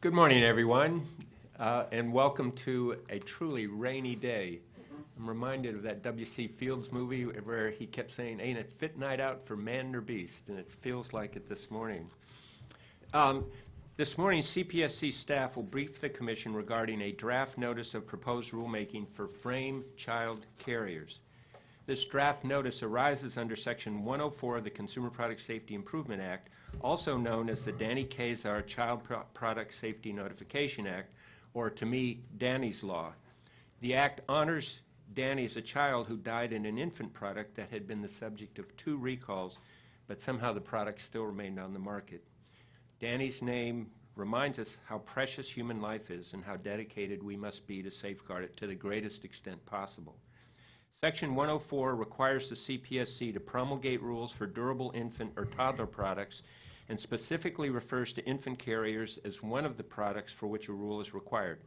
Good morning, everyone, uh, and welcome to a truly rainy day. I'm reminded of that W.C. Fields movie where he kept saying, Ain't it fit night out for man or beast? And it feels like it this morning. Um, this morning, CPSC staff will brief the Commission regarding a draft notice of proposed rulemaking for frame child carriers. This draft notice arises under Section 104 of the Consumer Product Safety Improvement Act, also known as the Danny Keysar Child Pro Product Safety Notification Act, or to me, Danny's Law. The act honors Danny as a child who died in an infant product that had been the subject of two recalls, but somehow the product still remained on the market. Danny's name reminds us how precious human life is and how dedicated we must be to safeguard it to the greatest extent possible. Section 104 requires the CPSC to promulgate rules for durable infant or toddler products and specifically refers to infant carriers as one of the products for which a rule is required.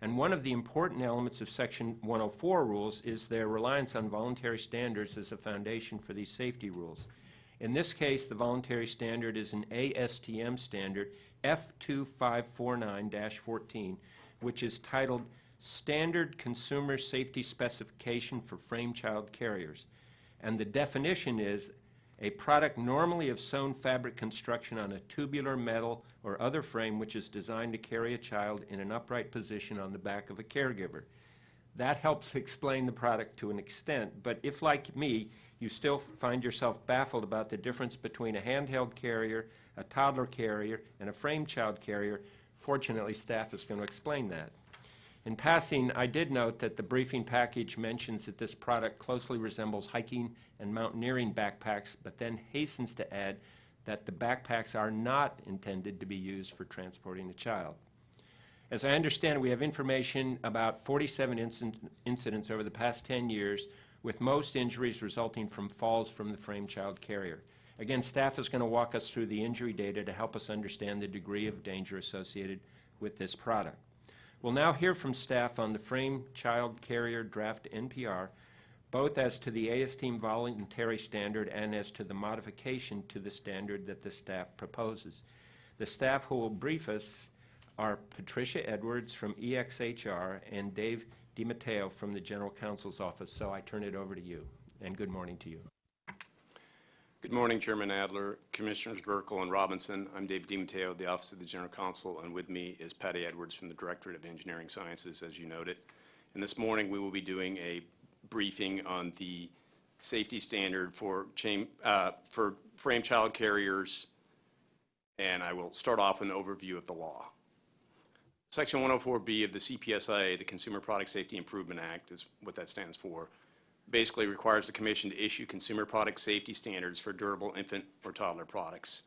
And one of the important elements of Section 104 rules is their reliance on voluntary standards as a foundation for these safety rules. In this case, the voluntary standard is an ASTM standard, F2549-14, which is titled Standard Consumer Safety Specification for Frame Child Carriers. And the definition is a product normally of sewn fabric construction on a tubular metal or other frame which is designed to carry a child in an upright position on the back of a caregiver. That helps explain the product to an extent, but if, like me, you still find yourself baffled about the difference between a handheld carrier, a toddler carrier, and a frame child carrier, fortunately, staff is going to explain that. In passing, I did note that the briefing package mentions that this product closely resembles hiking and mountaineering backpacks, but then hastens to add that the backpacks are not intended to be used for transporting a child. As I understand, we have information about 47 inc incidents over the past 10 years, with most injuries resulting from falls from the frame child carrier. Again, staff is going to walk us through the injury data to help us understand the degree of danger associated with this product. We'll now hear from staff on the Frame Child Carrier Draft NPR, both as to the ASTM voluntary standard and as to the modification to the standard that the staff proposes. The staff who will brief us are Patricia Edwards from EXHR and Dave DiMatteo from the General Counsel's Office. So I turn it over to you, and good morning to you. Good morning, Chairman Adler, Commissioners Buerkle and Robinson. I'm Dave DiMatteo, the Office of the General Counsel, and with me is Patty Edwards from the Directorate of Engineering Sciences, as you noted. And this morning we will be doing a briefing on the safety standard for, chain, uh, for frame child carriers, and I will start off with an overview of the law. Section 104B of the CPSIA, the Consumer Product Safety Improvement Act, is what that stands for, basically requires the Commission to issue consumer product safety standards for durable infant or toddler products.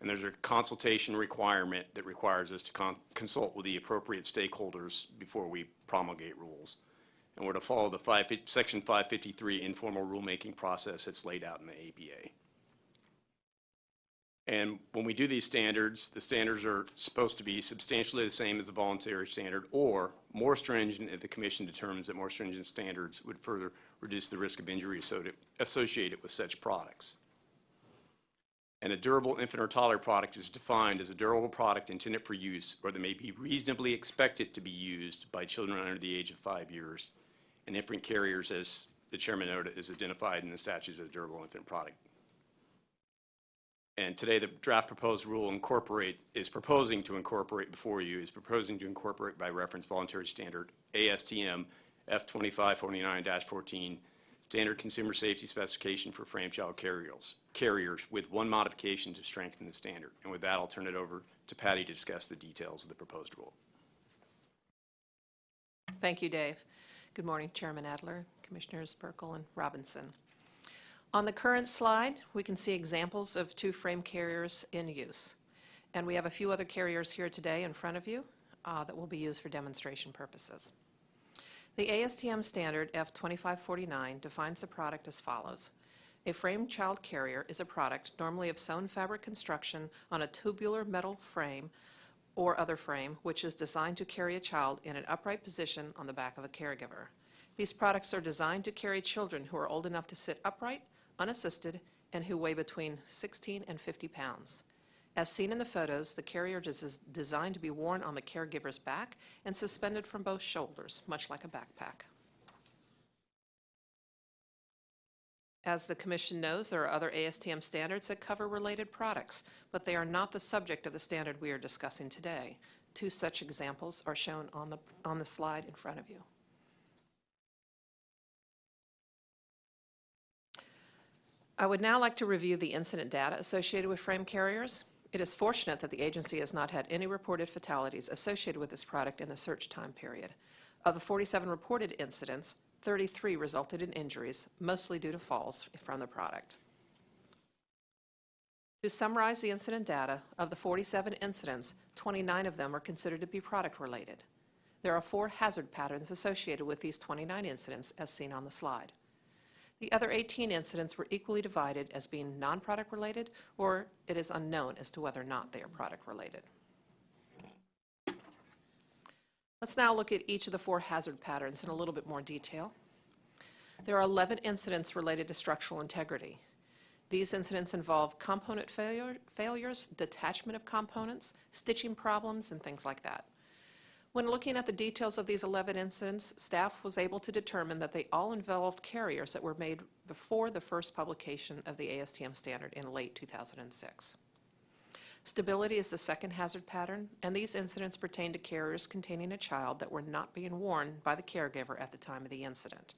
And there's a consultation requirement that requires us to con consult with the appropriate stakeholders before we promulgate rules. And we're to follow the five, Section 553 informal rulemaking process that's laid out in the APA. And when we do these standards, the standards are supposed to be substantially the same as the voluntary standard or more stringent if the Commission determines that more stringent standards would further reduce the risk of injury associated with such products. And a durable infant or toddler product is defined as a durable product intended for use or that may be reasonably expected to be used by children under the age of five years. And infant carriers, as the chairman noted, is identified in the statutes as a durable infant product. And today the draft proposed rule incorporate is proposing to incorporate before you is proposing to incorporate by reference voluntary standard ASTM F2549-14 standard consumer safety specification for frame child carriers, carriers with one modification to strengthen the standard. And with that, I'll turn it over to Patty to discuss the details of the proposed rule. Thank you, Dave. Good morning, Chairman Adler, Commissioners Buerkle and Robinson. On the current slide, we can see examples of two frame carriers in use. And we have a few other carriers here today in front of you uh, that will be used for demonstration purposes. The ASTM standard F2549 defines the product as follows. A framed child carrier is a product normally of sewn fabric construction on a tubular metal frame or other frame which is designed to carry a child in an upright position on the back of a caregiver. These products are designed to carry children who are old enough to sit upright unassisted, and who weigh between 16 and 50 pounds. As seen in the photos, the carrier is designed to be worn on the caregiver's back and suspended from both shoulders, much like a backpack. As the Commission knows, there are other ASTM standards that cover related products, but they are not the subject of the standard we are discussing today. Two such examples are shown on the, on the slide in front of you. I would now like to review the incident data associated with frame carriers. It is fortunate that the agency has not had any reported fatalities associated with this product in the search time period. Of the 47 reported incidents, 33 resulted in injuries, mostly due to falls from the product. To summarize the incident data, of the 47 incidents, 29 of them are considered to be product-related. There are four hazard patterns associated with these 29 incidents, as seen on the slide. The other 18 incidents were equally divided as being non-product related, or it is unknown as to whether or not they are product related. Let's now look at each of the four hazard patterns in a little bit more detail. There are 11 incidents related to structural integrity. These incidents involve component failure, failures, detachment of components, stitching problems, and things like that. When looking at the details of these 11 incidents, staff was able to determine that they all involved carriers that were made before the first publication of the ASTM standard in late 2006. Stability is the second hazard pattern, and these incidents pertain to carriers containing a child that were not being worn by the caregiver at the time of the incident.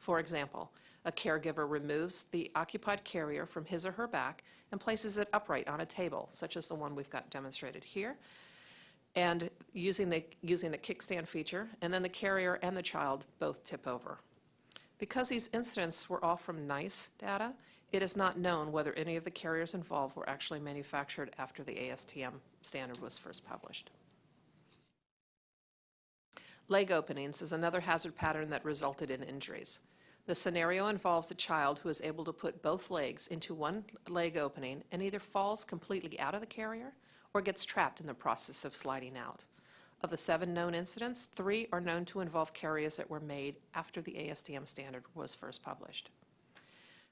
For example, a caregiver removes the occupied carrier from his or her back and places it upright on a table, such as the one we've got demonstrated here, and using the, using the kickstand feature, and then the carrier and the child both tip over. Because these incidents were all from NEISS data, it is not known whether any of the carriers involved were actually manufactured after the ASTM standard was first published. Leg openings is another hazard pattern that resulted in injuries. The scenario involves a child who is able to put both legs into one leg opening and either falls completely out of the carrier or gets trapped in the process of sliding out. Of the seven known incidents, three are known to involve carriers that were made after the ASTM standard was first published.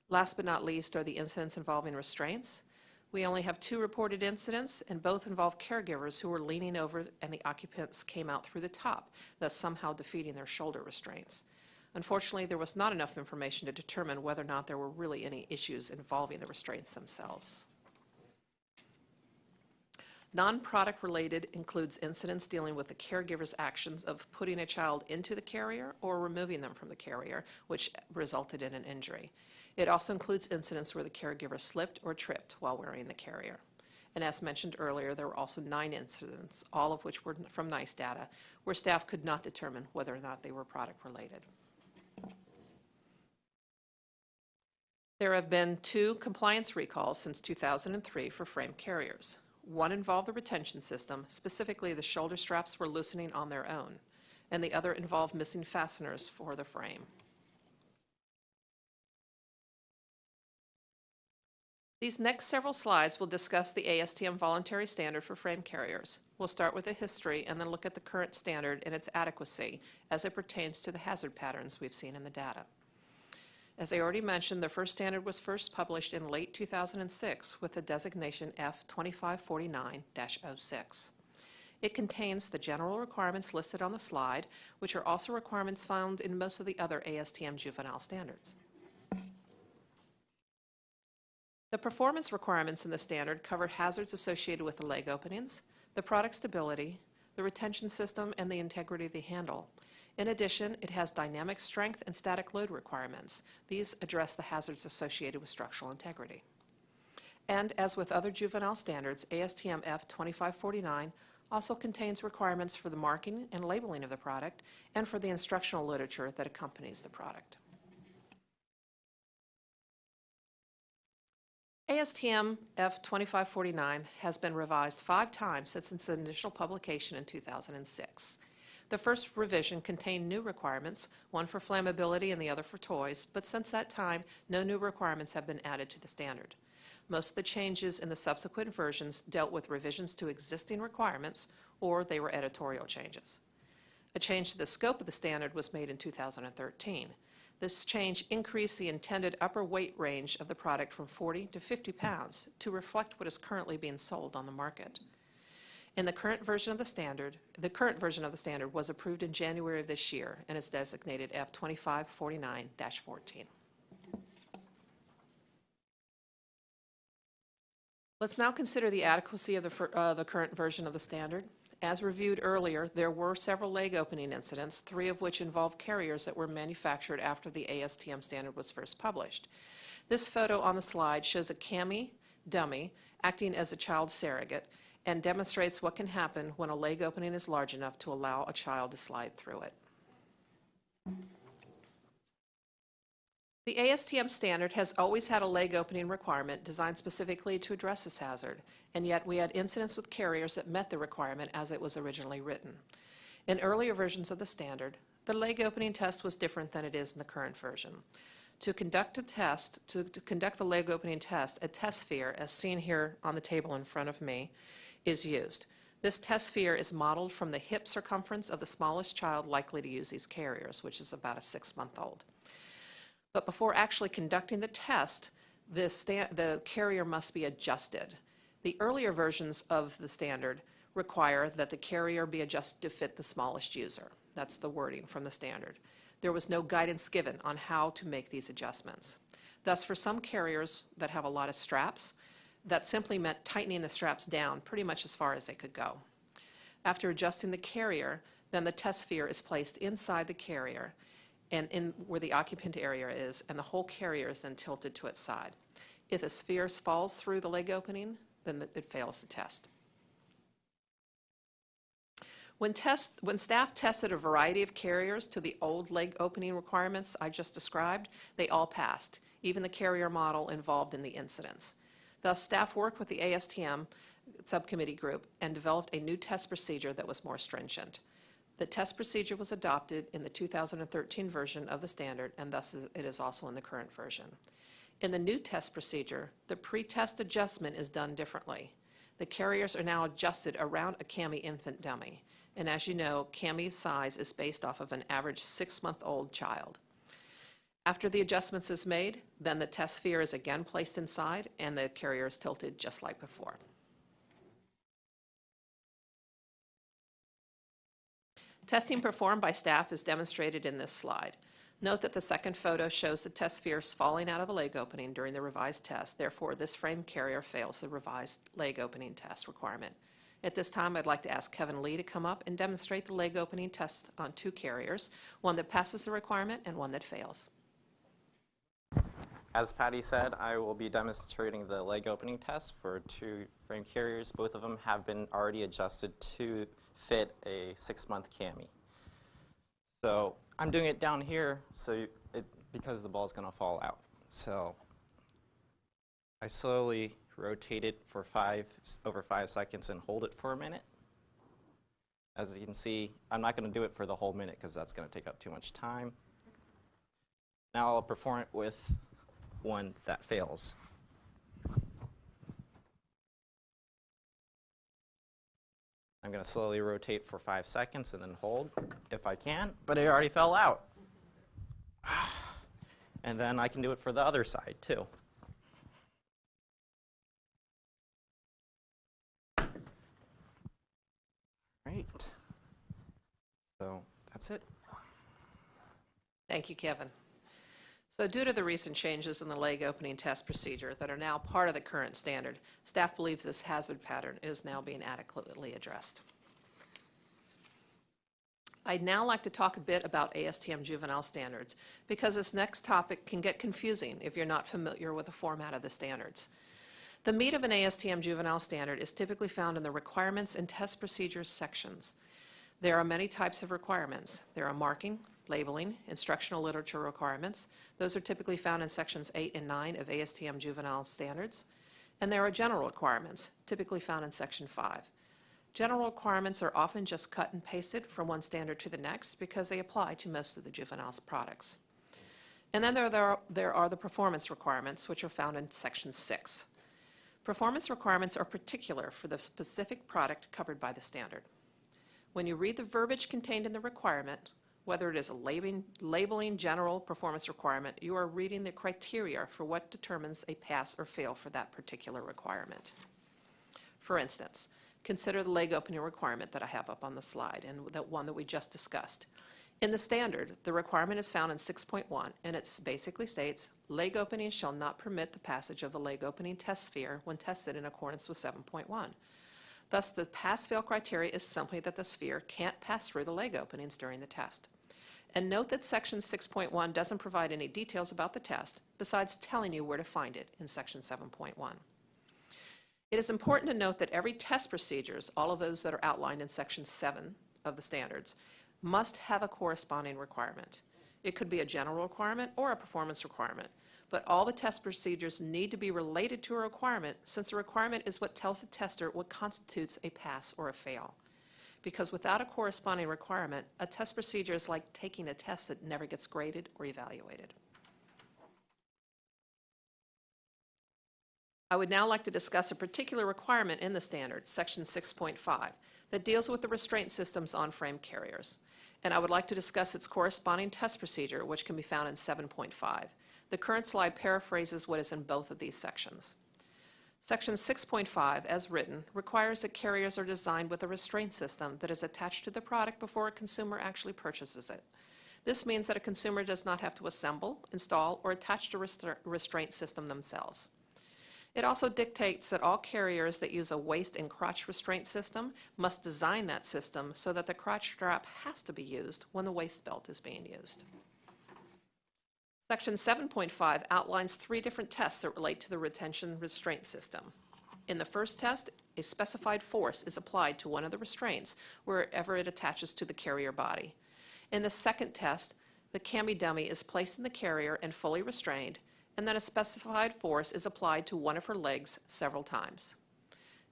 Last but not least are the incidents involving restraints. We only have two reported incidents, and both involve caregivers who were leaning over and the occupants came out through the top, thus somehow defeating their shoulder restraints. Unfortunately, there was not enough information to determine whether or not there were really any issues involving the restraints themselves. Non-product related includes incidents dealing with the caregiver's actions of putting a child into the carrier or removing them from the carrier, which resulted in an injury. It also includes incidents where the caregiver slipped or tripped while wearing the carrier. And as mentioned earlier, there were also nine incidents, all of which were from NEISS data, where staff could not determine whether or not they were product related. There have been two compliance recalls since 2003 for frame carriers. One involved the retention system, specifically the shoulder straps were loosening on their own, and the other involved missing fasteners for the frame. These next several slides will discuss the ASTM voluntary standard for frame carriers. We'll start with the history and then look at the current standard and its adequacy as it pertains to the hazard patterns we've seen in the data. As I already mentioned, the first standard was first published in late 2006 with the designation F2549-06. It contains the general requirements listed on the slide, which are also requirements found in most of the other ASTM juvenile standards. The performance requirements in the standard cover hazards associated with the leg openings, the product stability, the retention system, and the integrity of the handle. In addition, it has dynamic strength and static load requirements. These address the hazards associated with structural integrity. And as with other juvenile standards, ASTM F2549 also contains requirements for the marking and labeling of the product and for the instructional literature that accompanies the product. ASTM F2549 has been revised five times since its initial publication in 2006. The first revision contained new requirements, one for flammability and the other for toys, but since that time, no new requirements have been added to the standard. Most of the changes in the subsequent versions dealt with revisions to existing requirements, or they were editorial changes. A change to the scope of the standard was made in 2013. This change increased the intended upper weight range of the product from 40 to 50 pounds to reflect what is currently being sold on the market. In the current version of the standard, the current version of the standard was approved in January of this year and is designated F2549-14. Let's now consider the adequacy of the, uh, the current version of the standard. As reviewed earlier, there were several leg opening incidents, three of which involved carriers that were manufactured after the ASTM standard was first published. This photo on the slide shows a cami dummy acting as a child surrogate and demonstrates what can happen when a leg opening is large enough to allow a child to slide through it. The ASTM standard has always had a leg opening requirement designed specifically to address this hazard, and yet we had incidents with carriers that met the requirement as it was originally written. In earlier versions of the standard, the leg opening test was different than it is in the current version. To conduct a test, to, to conduct the leg opening test, a test sphere, as seen here on the table in front of me, is used. This test sphere is modeled from the hip circumference of the smallest child likely to use these carriers, which is about a six-month-old. But before actually conducting the test, the, the carrier must be adjusted. The earlier versions of the standard require that the carrier be adjusted to fit the smallest user. That's the wording from the standard. There was no guidance given on how to make these adjustments. Thus, for some carriers that have a lot of straps, that simply meant tightening the straps down pretty much as far as they could go. After adjusting the carrier, then the test sphere is placed inside the carrier and in where the occupant area is, and the whole carrier is then tilted to its side. If a sphere falls through the leg opening, then the- it fails the test. When test, when staff tested a variety of carriers to the old leg opening requirements I just described, they all passed, even the carrier model involved in the incidents. Thus, staff worked with the ASTM subcommittee group and developed a new test procedure that was more stringent. The test procedure was adopted in the 2013 version of the standard, and thus it is also in the current version. In the new test procedure, the pre-test adjustment is done differently. The carriers are now adjusted around a CAMI infant dummy, and as you know, CAMI's size is based off of an average six-month-old child. After the adjustments is made, then the test sphere is again placed inside, and the carrier is tilted just like before. Testing performed by staff is demonstrated in this slide. Note that the second photo shows the test spheres falling out of the leg opening during the revised test. Therefore, this frame carrier fails the revised leg opening test requirement. At this time, I'd like to ask Kevin Lee to come up and demonstrate the leg opening test on two carriers, one that passes the requirement and one that fails. As Patty said, I will be demonstrating the leg opening test for two frame carriers. Both of them have been already adjusted to fit a six-month cami. So I'm doing it down here so it, because the ball is going to fall out. So I slowly rotate it for five, over five seconds and hold it for a minute. As you can see, I'm not going to do it for the whole minute because that's going to take up too much time. Now I'll perform it with one that fails. I'm going to slowly rotate for five seconds and then hold if I can, but it already fell out. And then I can do it for the other side too. Right. So that's it. Thank you, Kevin. So due to the recent changes in the leg opening test procedure that are now part of the current standard, staff believes this hazard pattern is now being adequately addressed. I'd now like to talk a bit about ASTM juvenile standards, because this next topic can get confusing if you're not familiar with the format of the standards. The meat of an ASTM juvenile standard is typically found in the requirements and test procedures sections. There are many types of requirements. There are marking, labeling, instructional literature requirements. Those are typically found in sections 8 and 9 of ASTM juvenile standards. And there are general requirements, typically found in section 5. General requirements are often just cut and pasted from one standard to the next because they apply to most of the juvenile's products. And then there, there, are, there are the performance requirements, which are found in section 6. Performance requirements are particular for the specific product covered by the standard. When you read the verbiage contained in the requirement, whether it is a labeling, labeling general performance requirement, you are reading the criteria for what determines a pass or fail for that particular requirement. For instance, consider the leg opening requirement that I have up on the slide and that one that we just discussed. In the standard, the requirement is found in 6.1, and it basically states, "Leg opening shall not permit the passage of a leg opening test sphere when tested in accordance with 7.1." Thus, the pass-fail criteria is simply that the sphere can't pass through the leg openings during the test. And note that Section 6.1 doesn't provide any details about the test, besides telling you where to find it in Section 7.1. It is important to note that every test procedures, all of those that are outlined in Section 7 of the standards, must have a corresponding requirement. It could be a general requirement or a performance requirement, but all the test procedures need to be related to a requirement since the requirement is what tells the tester what constitutes a pass or a fail. Because without a corresponding requirement, a test procedure is like taking a test that never gets graded or evaluated. I would now like to discuss a particular requirement in the standard, Section 6.5, that deals with the restraint systems on frame carriers. And I would like to discuss its corresponding test procedure, which can be found in 7.5. The current slide paraphrases what is in both of these sections. Section 6.5, as written, requires that carriers are designed with a restraint system that is attached to the product before a consumer actually purchases it. This means that a consumer does not have to assemble, install, or attach the restra- restraint system themselves. It also dictates that all carriers that use a waist and crotch restraint system must design that system so that the crotch strap has to be used when the waist belt is being used. Section 7.5 outlines three different tests that relate to the retention restraint system. In the first test, a specified force is applied to one of the restraints wherever it attaches to the carrier body. In the second test, the cami dummy is placed in the carrier and fully restrained, and then a specified force is applied to one of her legs several times.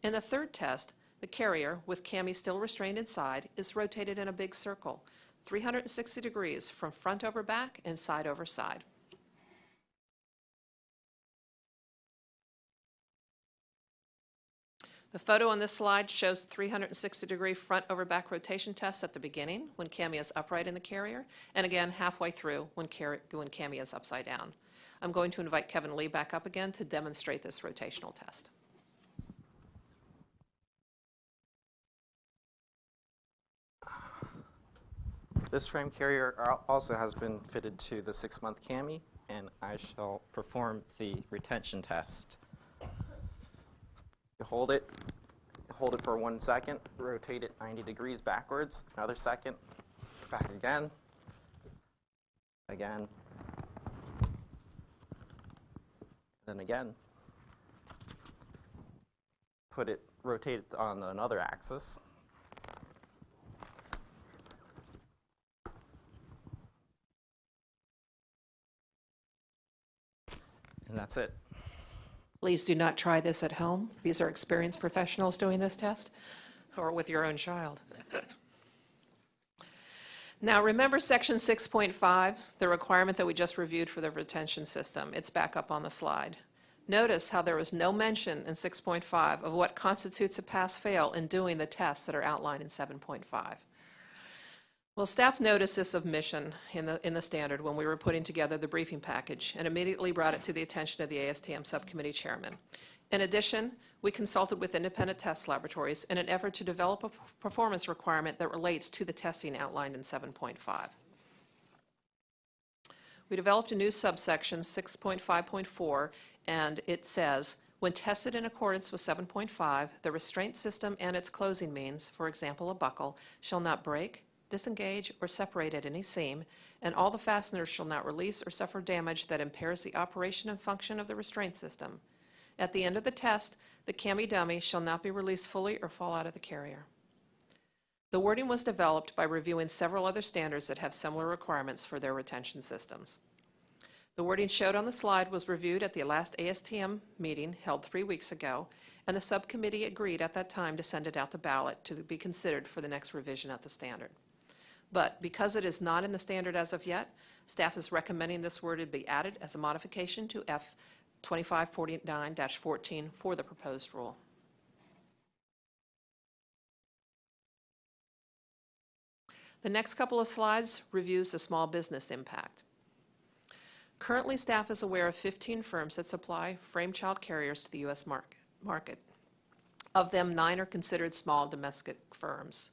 In the third test, the carrier, with cami still restrained inside, is rotated in a big circle, 360 degrees from front over back and side over side. The photo on this slide shows the 360-degree front over back rotation test at the beginning when cami is upright in the carrier, and again halfway through when, when cami is upside down. I'm going to invite Kevin Lee back up again to demonstrate this rotational test. This frame carrier also has been fitted to the six-month cami, and I shall perform the retention test. Hold it, hold it for one second, rotate it 90 degrees backwards, another second, back again, again, then again. Put it, rotate it on another axis. And that's it. Please do not try this at home. These are experienced professionals doing this test, or with your own child. Now, remember Section 6.5, the requirement that we just reviewed for the retention system? It's back up on the slide. Notice how there was no mention in 6.5 of what constitutes a pass-fail in doing the tests that are outlined in 7.5. Well, staff noticed this omission in the, in the standard when we were putting together the briefing package and immediately brought it to the attention of the ASTM Subcommittee Chairman. In addition, we consulted with independent test laboratories in an effort to develop a performance requirement that relates to the testing outlined in 7.5. We developed a new subsection, 6.5.4, and it says, "When tested in accordance with 7.5, the restraint system and its closing means, for example, a buckle, shall not break, disengage, or separate at any seam, and all the fasteners shall not release or suffer damage that impairs the operation and function of the restraint system. At the end of the test, the cami dummy shall not be released fully or fall out of the carrier." The wording was developed by reviewing several other standards that have similar requirements for their retention systems. The wording showed on the slide was reviewed at the last ASTM meeting held three weeks ago, and the subcommittee agreed at that time to send it out to ballot to be considered for the next revision of the standard. But because it is not in the standard as of yet, staff is recommending this word be added as a modification to F 2549-14 for the proposed rule. The next couple of slides reviews the small business impact. Currently, staff is aware of 15 firms that supply frame child carriers to the U.S. market. market. Of them, nine are considered small domestic firms.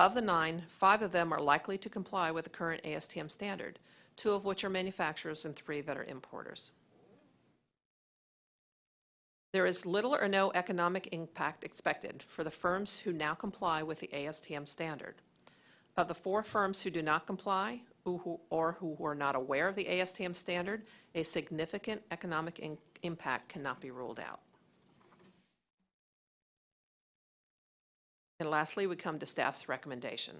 Of the nine, five of them are likely to comply with the current ASTM standard, two of which are manufacturers and three that are importers. There is little or no economic impact expected for the firms who now comply with the ASTM standard. Of the four firms who do not comply or who are not aware of the ASTM standard, a significant economic impact cannot be ruled out. And lastly, we come to staff's recommendation.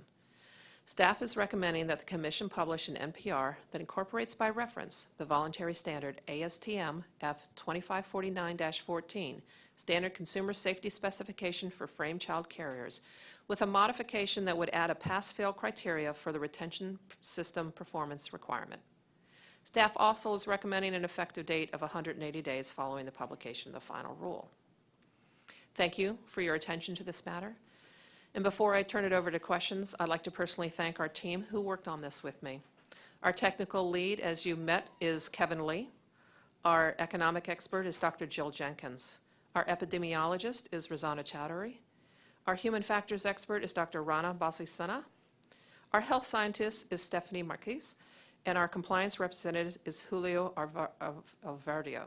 Staff is recommending that the commission publish an NPR that incorporates by reference the voluntary standard ASTM F 2549-14, Standard Consumer Safety Specification for Frame Child Carriers, with a modification that would add a pass-fail criteria for the retention system performance requirement. Staff also is recommending an effective date of 180 days following the publication of the final rule. Thank you for your attention to this matter. And before I turn it over to questions, I'd like to personally thank our team who worked on this with me. Our technical lead, as you met, is Kevin Lee. Our economic expert is Dr. Jill Jenkins. Our epidemiologist is Razana Chowdhury. Our human factors expert is Dr. Rana Basisana. Our health scientist is Stephanie Marquez, and our compliance representative is Julio Alva- Alvardio.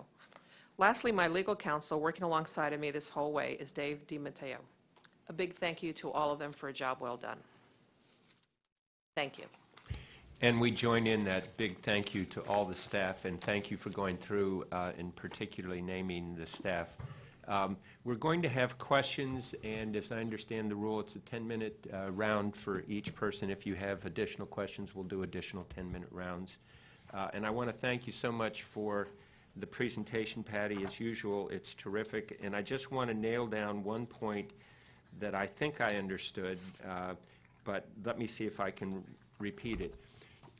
Lastly, my legal counsel working alongside of me this whole way is Dave DiMatteo. A big thank you to all of them for a job well done. Thank you. And we join in that big thank you to all the staff, and thank you for going through uh, and particularly naming the staff. Um, We're going to have questions, and as I understand the rule, it's a 10-minute uh, round for each person. If you have additional questions, we'll do additional 10-minute rounds. Uh, And I want to thank you so much for the presentation, Patty. As usual, it's terrific. And I just want to nail down one point that I think I understood, uh, but let me see if I can repeat it.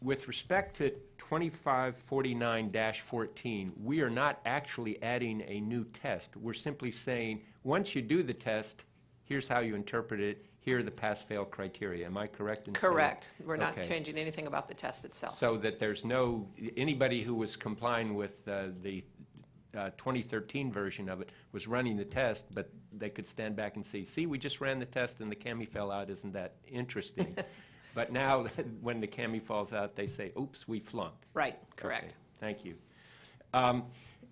With respect to 2549-14, we are not actually adding a new test. We're simply saying, once you do the test, here's how you interpret it, here are the pass-fail criteria. Am I correct in saying? Correct. We're not Okay. changing anything about the test itself. So that there's no, anybody who was complying with uh, the uh, 2013 version of it was running the test, but they could stand back and see, see, we just ran the test and the cami fell out, isn't that interesting? But now, when the cami falls out, they say, oops, we flunked. Right, correct. Okay, Thank you. Um,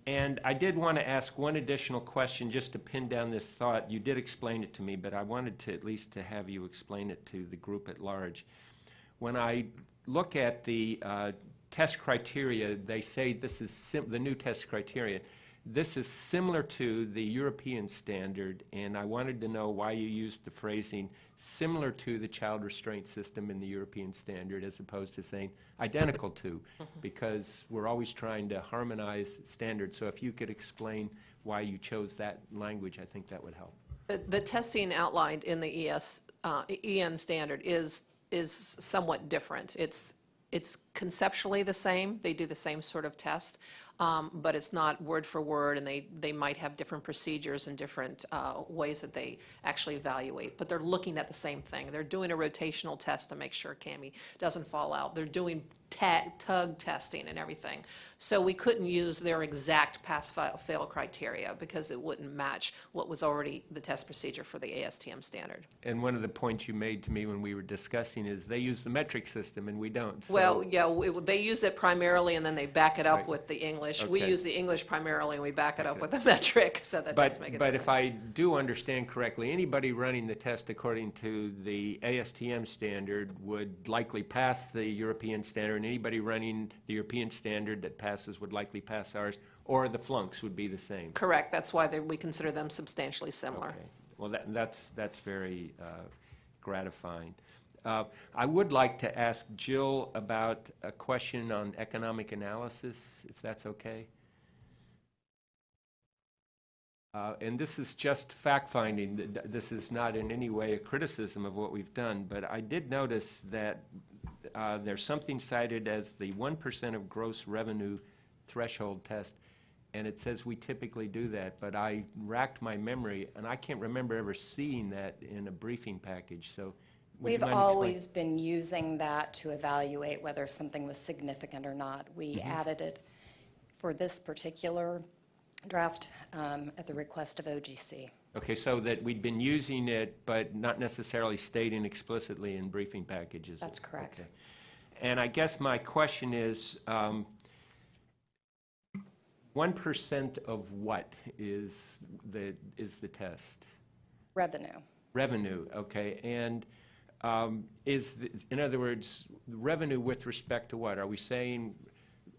And I did want to ask one additional question, just to pin down this thought. You did explain it to me, but I wanted to, at least to have you explain it to the group at large. When I look at the uh, test criteria, they say this is, sim- the new test criteria, this is similar to the European standard, and I wanted to know why you used the phrasing similar to the child restraint system in the European standard as opposed to saying identical to, because we're always trying to harmonize standards. So if you could explain why you chose that language, I think that would help. The- The testing outlined in the ES, uh, EN standard is, is somewhat different. It's, it's conceptually the same, they do the same sort of test, um, but it's not word for word, and they, they might have different procedures and different uh, ways that they actually evaluate, but they're looking at the same thing. They're doing a rotational test to make sure CAMI doesn't fall out. They're doing tug testing and everything. So we couldn't use their exact pass-fail criteria because it wouldn't match what was already the test procedure for the ASTM standard. And one of the points you made to me when we were discussing is they use the metric system and we don't. So- Well, yeah, we- they use it primarily and then they back it up Right. with the English. We use the English primarily and we back it up with the metric, so that does But, make it but if. I do understand correctly, anybody running the test according to the ASTM standard would likely pass the European standard, and anybody running the European standard that passes would likely pass ours, or the flunks would be the same. Correct, that's why we consider them substantially similar. Okay. Well, that, that's, that's very uh, gratifying. Uh, I would like to ask Jill about a question on economic analysis, if that's okay. Uh, And this is just fact-finding. Th- th- This is not in any way a criticism of what we've done, but I did notice that uh, there's something cited as the 1% of gross revenue threshold test, and it says we typically do that, but I racked my memory, and I can't remember ever seeing that in a briefing package. So Would you We've mind always been using that to evaluate whether something was significant or not. We Mm-hmm. added it for this particular draft um, at the request of OGC. Okay, so that we'd been using it, but not necessarily stating explicitly in briefing packages. That's correct. Okay. And I guess my question is, um, 1% of what is the, is the test? Revenue. Revenue, okay, and um, is, the- in other words, revenue with respect to what? Are we saying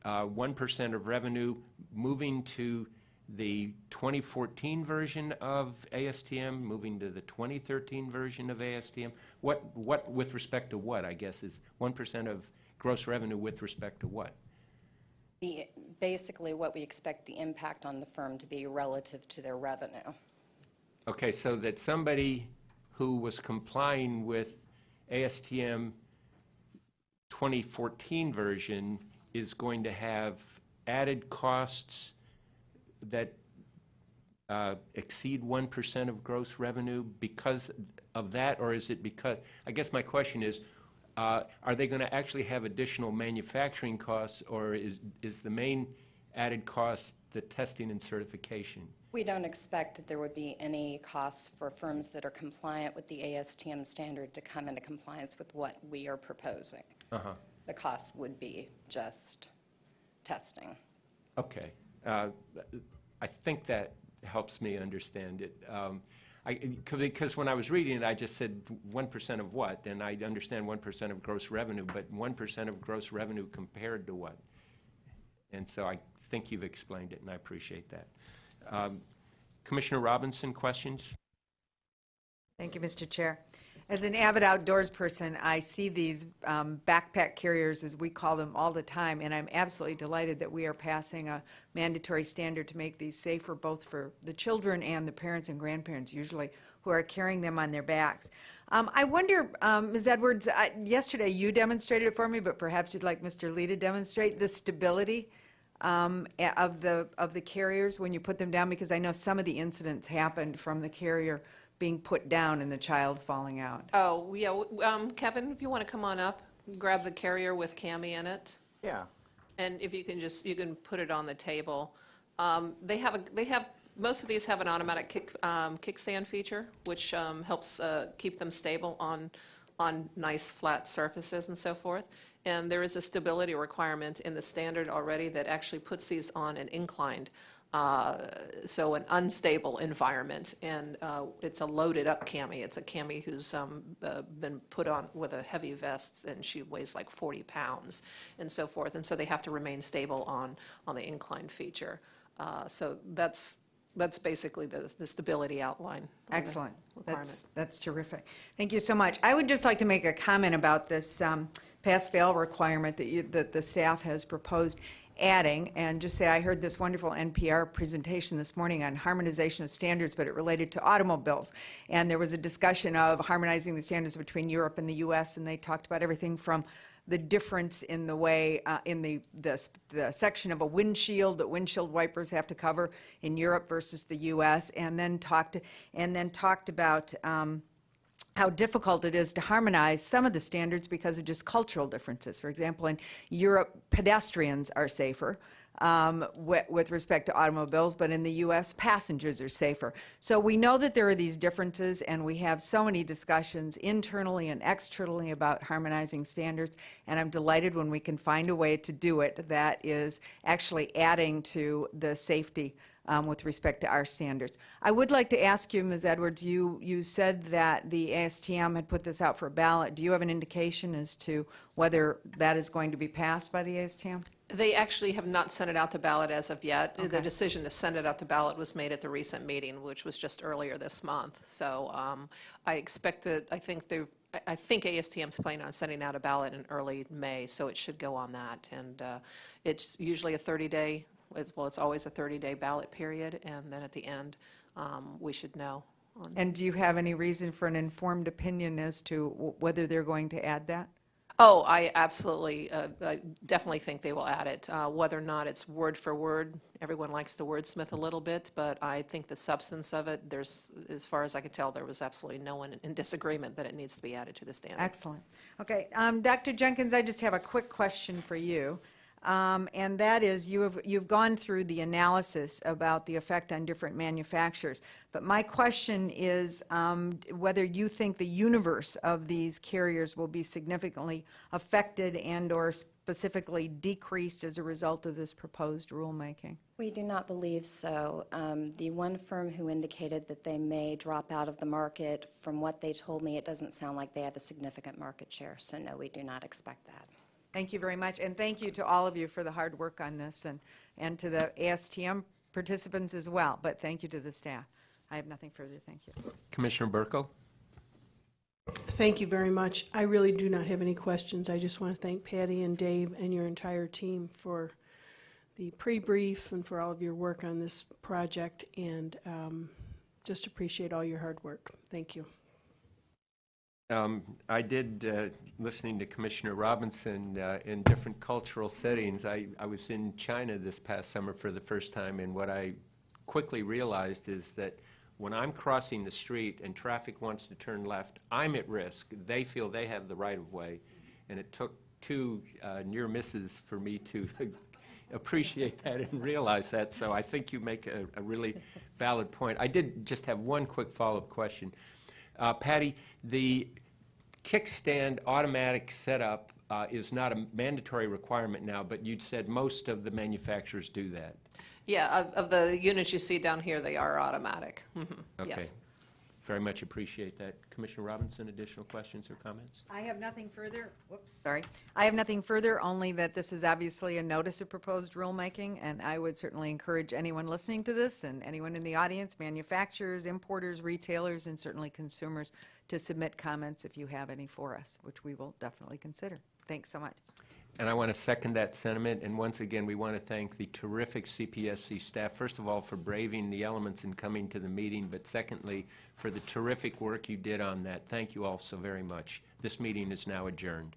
uh, 1% of revenue moving to the 2014 version of ASTM, moving to the 2013 version of ASTM? What, what, with respect to what, I guess, is 1% of gross revenue with respect to what? The, basically, what we expect the impact on the firm to be relative to their revenue. Okay, so that somebody who was complying with ASTM 2014 version is going to have added costs that uh, exceed 1% of gross revenue because of that, or is it because, I guess my question is, uh, are they going to actually have additional manufacturing costs, or is, is the main added cost the testing and certification? We don't expect that there would be any costs for firms that are compliant with the ASTM standard to come into compliance with what we are proposing. Uh-huh. The cost would be just testing. Okay. Uh, I think that helps me understand it. Um, I- Because when I was reading it, I just said 1% of what? And I understand 1% of gross revenue, but 1% of gross revenue compared to what? And so I think you've explained it, and I appreciate that. Um, Commissioner Robinson, questions? Thank you, Mr. Chair. As an avid outdoors person, I see these um, backpack carriers, as we call them, all the time, and I'm absolutely delighted that we are passing a mandatory standard to make these safer both for the children and the parents and grandparents usually who are carrying them on their backs. Um, I wonder, um, Ms. Edwards, I- yesterday you demonstrated it for me, but perhaps you'd like Mr. Lee to demonstrate the stability um, of the, of the carriers when you put them down, because I know some of the incidents happened from the carrier being put down and the child falling out. Oh, yeah, w- um, Kevin, if you want to come on up, grab the carrier with Cami in it. Yeah. And if you can just, you can put it on the table. Um, They have, a they have, most of these have an automatic kick, um, kickstand feature, which um, helps uh, keep them stable on, on nice flat surfaces and so forth. And there is a stability requirement in the standard already that actually puts these on an inclined, uh, so an unstable environment. And uh, it's a loaded-up cami. It's a cami who's um, uh, been put on with a heavy vest, and she weighs like 40 pounds, and so forth. And so they have to remain stable on, on the incline feature. Uh, So that's, that's basically the, the stability outline. Excellent. That's, that's terrific. Thank you so much. I would just like to make a comment about this um, pass-fail requirement that you, that the staff has proposed adding, and just say I heard this wonderful NPR presentation this morning on harmonization of standards, but it related to automobiles. And there was a discussion of harmonizing the standards between Europe and the US, and they talked about everything from the difference in the way, uh, in the, the, the section of a windshield that windshield wipers have to cover in Europe versus the US, and then talked, and then talked about, um, how difficult it is to harmonize some of the standards because of just cultural differences. For example, in Europe, pedestrians are safer um, wi- with respect to automobiles, but in the U.S., passengers are safer. So we know that there are these differences, and we have so many discussions internally and externally about harmonizing standards, and I'm delighted when we can find a way to do it that is actually adding to the safety um, with respect to our standards. I would like to ask you, Ms. Edwards, you, you said that the ASTM had put this out for a ballot. Do you have an indication as to whether that is going to be passed by the ASTM? They actually have not sent it out to ballot as of yet. The decision to send it out to ballot was made at the recent meeting, which was just earlier this month. So um, I expect that, I think they, I- I think ASTM's planning on sending out a ballot in early May, so it should go on that. And uh, it's usually a 30-day, well, it's always a 30-day ballot period, and then at the end, um, we should know. on- And do you have any reason for an informed opinion as to w- whether they're going to add that? Oh, I absolutely, uh, I definitely think they will add it. Uh, Whether or not it's word for word, everyone likes the wordsmith a little bit, but I think the substance of it, there's, as far as I could tell, there was absolutely no one in disagreement that it needs to be added to the standard. Excellent. Okay, um, Dr. Jenkins, I just have a quick question for you. Um, And that is, you have, you've gone through the analysis about the effect on different manufacturers. But my question is um, whether you think the universe of these carriers will be significantly affected and/or specifically decreased as a result of this proposed rulemaking? We do not believe so. Um, The one firm who indicated that they may drop out of the market, from what they told me, it doesn't sound like they have a significant market share. So no, we do not expect that. Thank you very much, and thank you to all of you for the hard work on this, and, and to the ASTM participants as well, but thank you to the staff. I have nothing further, thank you. Commissioner Buerkle? Thank you very much. I really do not have any questions. I just want to thank Patty and Dave and your entire team for the pre-brief and for all of your work on this project, and um, just appreciate all your hard work. Thank you. Um, I did, uh, listening to Commissioner Robinson uh, in different cultural settings, I, I was in China this past summer for the first time, and what I quickly realized is that when I'm crossing the street and traffic wants to turn left, I'm at risk. They feel they have the right-of-way, and it took two uh, near misses for me to appreciate that and realize that, so I think you make a, a really valid point. I did just have one quick follow-up question. Uh, Patty, the kickstand automatic setup uh, is not a mandatory requirement now, but you'd said most of the manufacturers do that. Yeah, of, of the units you see down here, they are automatic. Mhm, Okay. Yes. Very much appreciate that. Commissioner Robinson, additional questions or comments? I have nothing further, whoops, sorry. I have nothing further, only that this is obviously a notice of proposed rulemaking, and I would certainly encourage anyone listening to this and anyone in the audience, manufacturers, importers, retailers, and certainly consumers, to submit comments if you have any for us, which we will definitely consider. Thanks so much. And I want to second that sentiment, and once again, we want to thank the terrific CPSC staff, first of all, for braving the elements and coming to the meeting, but secondly, for the terrific work you did on that. Thank you all so very much. This meeting is now adjourned.